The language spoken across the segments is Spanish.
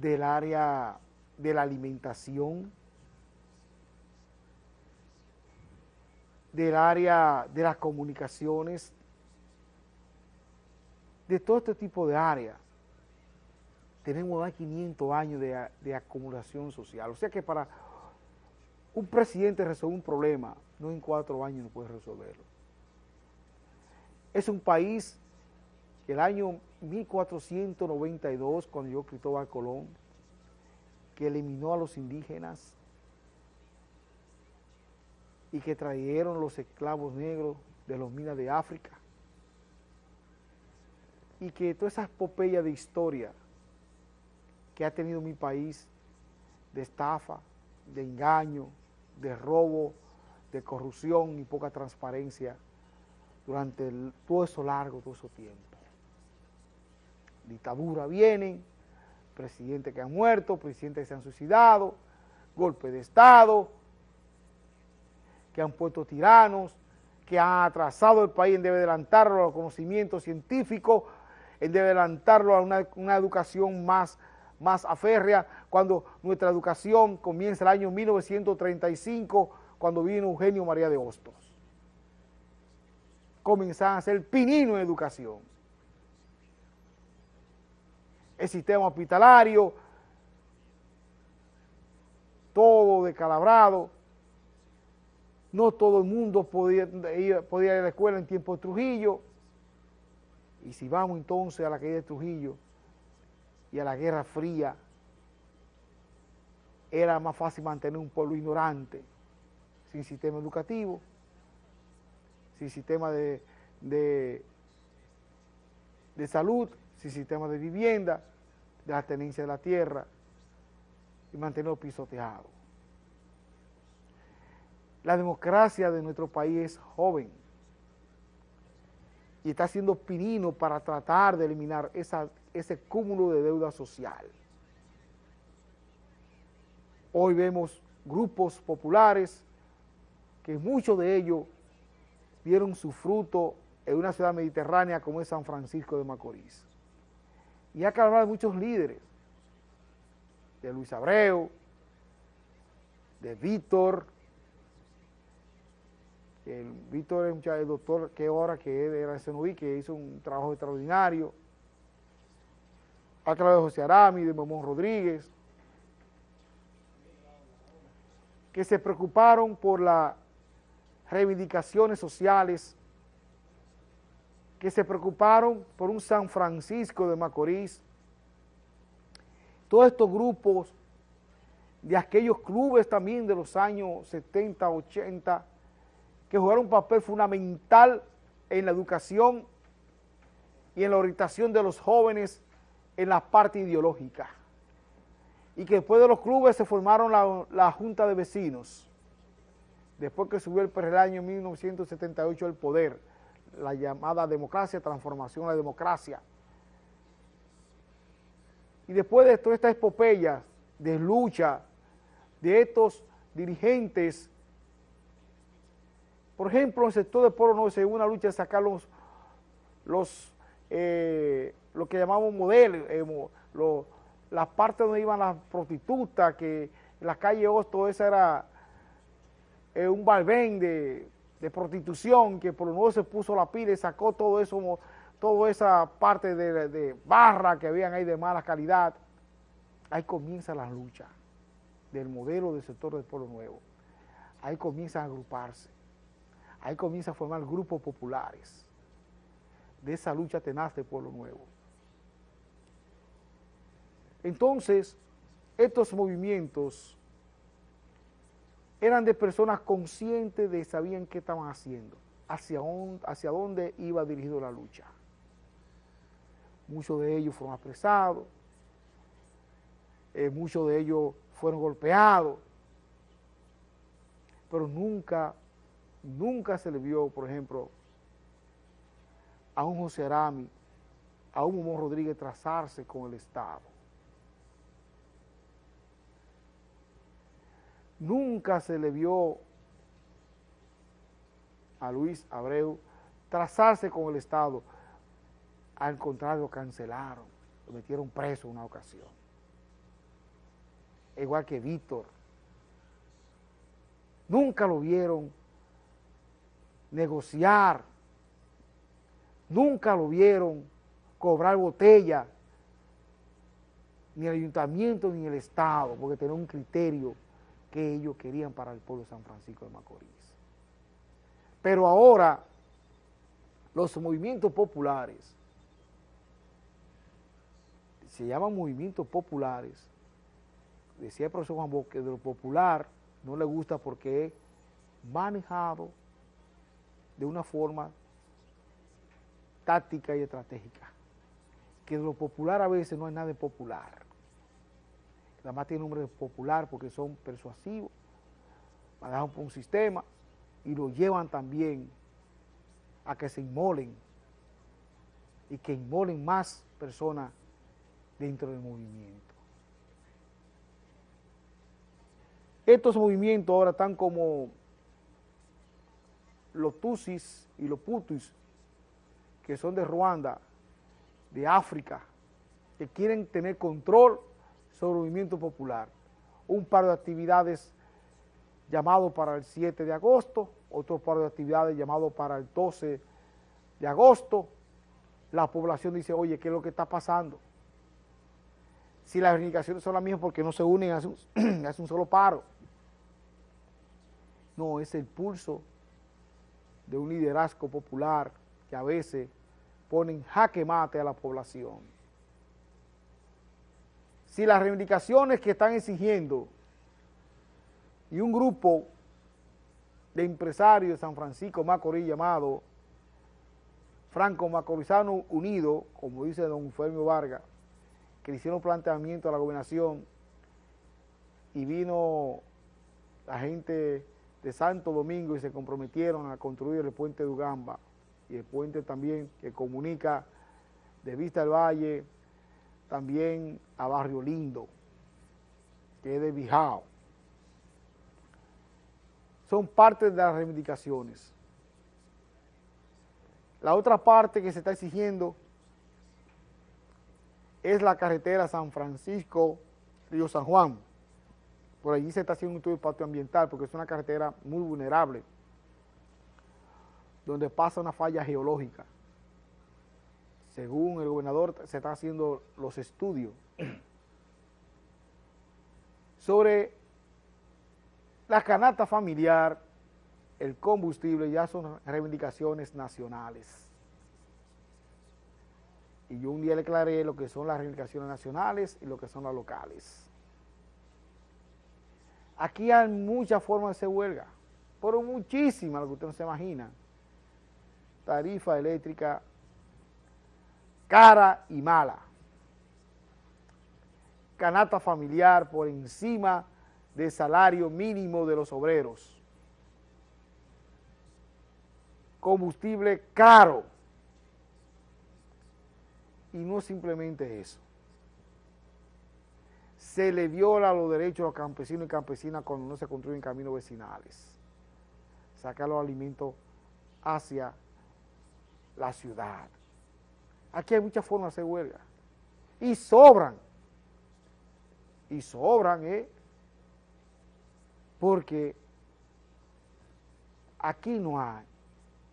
del área de la alimentación, del área de las comunicaciones, de todo este tipo de áreas. Tenemos más de 500 años de, de acumulación social. O sea que para un presidente resolver un problema, no en cuatro años no puede resolverlo. Es un país que el año 1492, cuando yo Cristóbal Colón, que eliminó a los indígenas y que trajeron los esclavos negros de los minas de África y que toda esa epopeya de historia que ha tenido mi país de estafa, de engaño, de robo, de corrupción y poca transparencia durante todo eso largo, todo ese tiempo. Dictadura vienen, presidentes que han muerto, presidentes que se han suicidado, golpe de Estado, que han puesto tiranos, que han atrasado el país en de adelantarlo a los conocimientos científicos, en de adelantarlo a una, educación más, más aférrea, cuando nuestra educación comienza el año 1935, cuando vino Eugenio María de Hostos. Comenzaban a ser pinino en educación el sistema hospitalario, todo decalabrado, no todo el mundo podía ir, a la escuela en tiempo de Trujillo, y si vamos entonces a la caída de Trujillo y a la Guerra Fría, era más fácil mantener un pueblo ignorante, sin sistema educativo, sin sistema de, de salud, sin sistema de vivienda, de la tenencia de la tierra y mantenerlo pisoteado. La democracia de nuestro país es joven y está siendo pinino para tratar de eliminar ese cúmulo de deuda social. Hoy vemos grupos populares que muchos de ellos vieron su fruto en una ciudad mediterránea como es San Francisco de Macorís. Y que hablar de muchos líderes, de Luis Abreu, de Víctor, el Víctor es el doctor que ahora que era de CNUI, que hizo un trabajo extraordinario. Hablar de José Arami, de Momón Rodríguez, que se preocuparon por las reivindicaciones sociales que se preocuparon por un San Francisco de Macorís. Todos estos grupos de aquellos clubes también de los años 70, 80, que jugaron un papel fundamental en la educación y en la orientación de los jóvenes en la parte ideológica. Y que después de los clubes se formaron la, Junta de Vecinos, después que subió el, el año 1978 el poder, la llamada democracia, transformación a la democracia. Y después de toda esta epopeya de lucha de estos dirigentes, por ejemplo, en el sector de Polo no se una lucha de sacar los, los eh, lo que llamamos modelos, eh, las partes donde iban las prostitutas, que en la calle Osto esa era eh, un balbén de de prostitución, que por lo menos se puso la pila y sacó todo eso, toda esa parte de, barra que habían ahí de mala calidad. Ahí comienza la lucha del modelo del sector del pueblo nuevo. Ahí comienzan a agruparse. Ahí comienza a formar grupos populares de esa lucha tenaz del pueblo nuevo. Entonces, estos movimientos eran de personas conscientes de sabían qué estaban haciendo, hacia, hacia dónde iba dirigido la lucha. Muchos de ellos fueron apresados, eh, muchos de ellos fueron golpeados, pero nunca, nunca se le vio, por ejemplo, a un José Arami, a un Momón Rodríguez trazarse con el Estado. Nunca se le vio a Luis Abreu trazarse con el Estado. Al contrario, cancelaron, lo metieron preso una ocasión. igual que Víctor. Nunca lo vieron negociar, nunca lo vieron cobrar botella, ni el ayuntamiento ni el Estado, porque tenía un criterio que ellos querían para el pueblo de San Francisco de Macorís. Pero ahora los movimientos populares, se llaman movimientos populares, decía el profesor Juan Boque, de lo popular no le gusta porque es manejado de una forma táctica y estratégica, que de lo popular a veces no hay nada de popular, nada más tiene nombre de popular porque son persuasivos, manejan por un sistema y lo llevan también a que se inmolen y que inmolen más personas dentro del movimiento. Estos movimientos ahora están como los Tutsis y los Putus, que son de Ruanda, de África, que quieren tener control sobre el movimiento popular. Un par de actividades llamado para el 7 de agosto, otro par de actividades llamado para el 12 de agosto. La población dice, oye, ¿qué es lo que está pasando? Si las reivindicaciones son las mismas porque no se unen, hacen un, hace un solo paro. No, es el pulso de un liderazgo popular que a veces ponen jaque mate a la población. Si las reivindicaciones que están exigiendo y un grupo de empresarios de San Francisco Macorís llamado Franco Macorizano Unido, como dice don Fermio Vargas, que le hicieron planteamiento a la gobernación y vino la gente de Santo Domingo y se comprometieron a construir el puente de Ugamba y el puente también que comunica de Vista del Valle también a Barrio Lindo, que es de Bijao son parte de las reivindicaciones. La otra parte que se está exigiendo es la carretera San Francisco, Río San Juan. Por allí se está haciendo un estudio de impacto ambiental porque es una carretera muy vulnerable, donde pasa una falla geológica. Según el gobernador, se están haciendo los estudios sobre la canasta familiar, el combustible ya son reivindicaciones nacionales. Y yo un día le aclaré lo que son las reivindicaciones nacionales y lo que son las locales. Aquí hay muchas formas de hacer huelga, pero muchísimas, lo que usted no se imagina. Tarifa eléctrica cara y mala. Canasta familiar por encima de salario mínimo de los obreros. Combustible caro. Y no simplemente eso. Se le viola los derechos a los campesinos y campesinas cuando no se construyen caminos vecinales. Sacar los alimentos hacia la ciudad. Aquí hay muchas formas de hacer huelga. Y sobran. Y sobran, ¿eh? porque aquí no hay,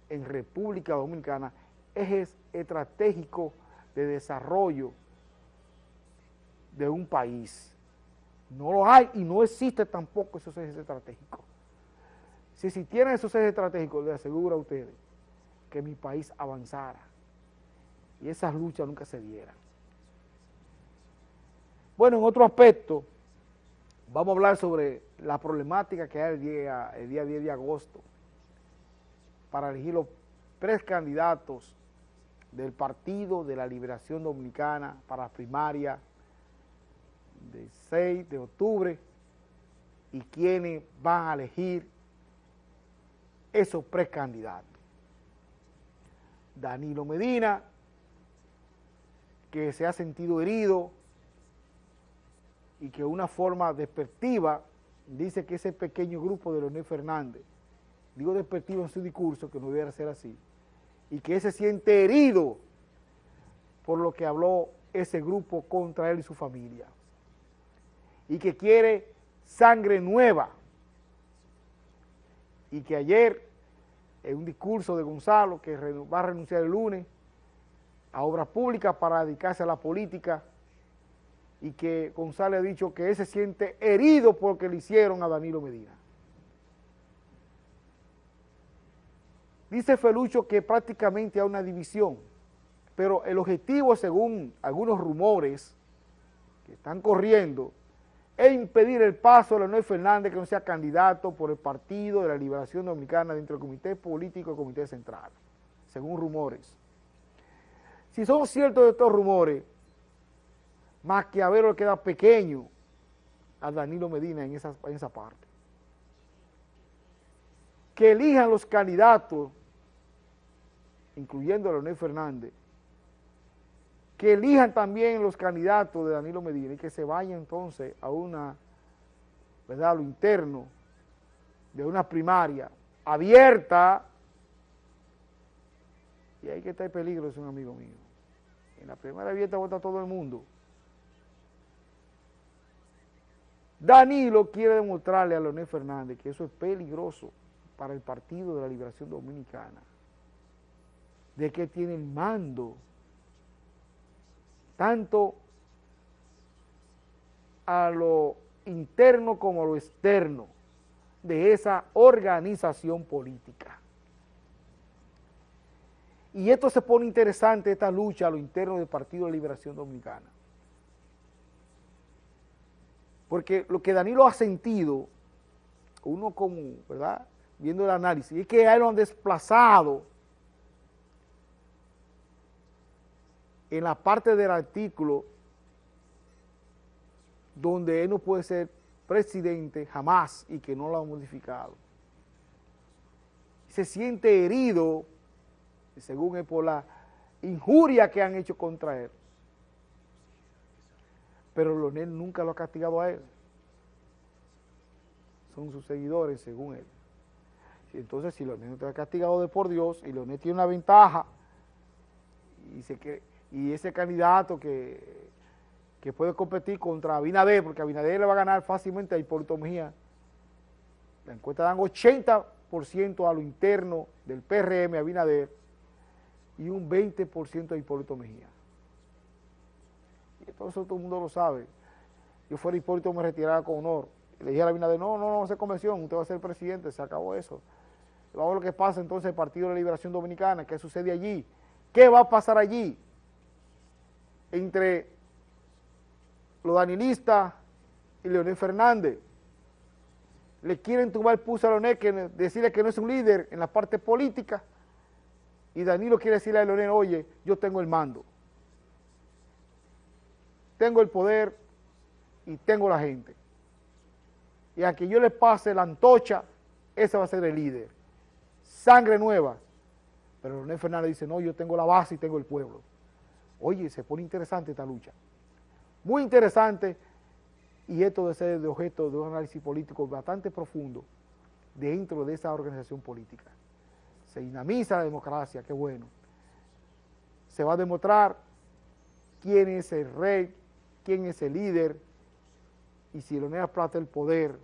en República Dominicana, ejes estratégicos de desarrollo de un país. No lo hay y no existe tampoco esos ejes estratégicos. Si existieran esos ejes estratégicos, les aseguro a ustedes que mi país avanzara y esas luchas nunca se dieran. Bueno, en otro aspecto, vamos a hablar sobre la problemática que hay el día, el día 10 de agosto para elegir los precandidatos del Partido de la Liberación Dominicana para la primaria del 6 de octubre y quienes van a elegir esos precandidatos. Danilo Medina, que se ha sentido herido y que una forma despectiva dice que ese pequeño grupo de Leonel Fernández, digo despectivo en su discurso, que no debiera ser así, y que se siente herido por lo que habló ese grupo contra él y su familia. y que quiere sangre nueva. Y que ayer, en un discurso de Gonzalo, que va a renunciar el lunes a obras públicas para dedicarse a la política, y que Gonzalo ha dicho que él se siente herido porque le hicieron a Danilo Medina. Dice Felucho que prácticamente hay una división, pero el objetivo, según algunos rumores que están corriendo, es impedir el paso de Leonel Fernández que no sea candidato por el Partido de la Liberación Dominicana dentro del Comité Político y Comité Central, según rumores. Si son ciertos estos rumores, Maquiavelo queda pequeño a Danilo Medina en esa, en esa parte. Que elijan los candidatos, incluyendo a Leonel Fernández, que elijan también los candidatos de Danilo Medina y que se vayan entonces a una, ¿verdad?, a lo interno de una primaria abierta y ahí que está el peligro, es un amigo mío. En la primaria abierta vota todo el mundo. Danilo quiere demostrarle a Leonel Fernández que eso es peligroso para el Partido de la Liberación Dominicana, de que tiene el mando tanto a lo interno como a lo externo de esa organización política. Y esto se pone interesante, esta lucha a lo interno del Partido de Liberación Dominicana. Porque lo que Danilo ha sentido, uno como, ¿verdad?, viendo el análisis, es que a él lo han desplazado en la parte del artículo donde él no puede ser presidente jamás y que no lo ha modificado. Se siente herido, según él, por la injuria que han hecho contra él. Pero Leonel nunca lo ha castigado a él. Son sus seguidores, según él. Entonces, si Leonel está castigado de por Dios y Leonel tiene una ventaja y ese candidato que, que puede competir contra Abinader, porque Abinader le va a ganar fácilmente a Hipólito Mejía. La encuesta dan 80% a lo interno del PRM Abinader y un 20% a Hipólito Mejía. Y todo eso todo el mundo lo sabe. Yo fuera Hipólito me retirara con honor. Le dije a Abinader, no, no, no, se convención, usted va a ser presidente, se acabó eso. Vamos a ver lo que pasa entonces el Partido de la Liberación Dominicana, qué sucede allí, qué va a pasar allí entre los danilistas y Leonel Fernández. Le quieren tumbar el pulso a Leonel, que decirle que no es un líder en la parte política, y Danilo quiere decirle a Leonel, oye, yo tengo el mando, tengo el poder y tengo la gente. Y a que yo le pase la antocha, ese va a ser el líder. Sangre nueva. Pero Leonel Fernández dice, no, yo tengo la base y tengo el pueblo. Oye, se pone interesante esta lucha. Muy interesante y esto debe ser de objeto de un análisis político bastante profundo dentro de esa organización política. Se dinamiza la democracia, qué bueno. Se va a demostrar quién es el rey, quién es el líder y si Leonel Plata el poder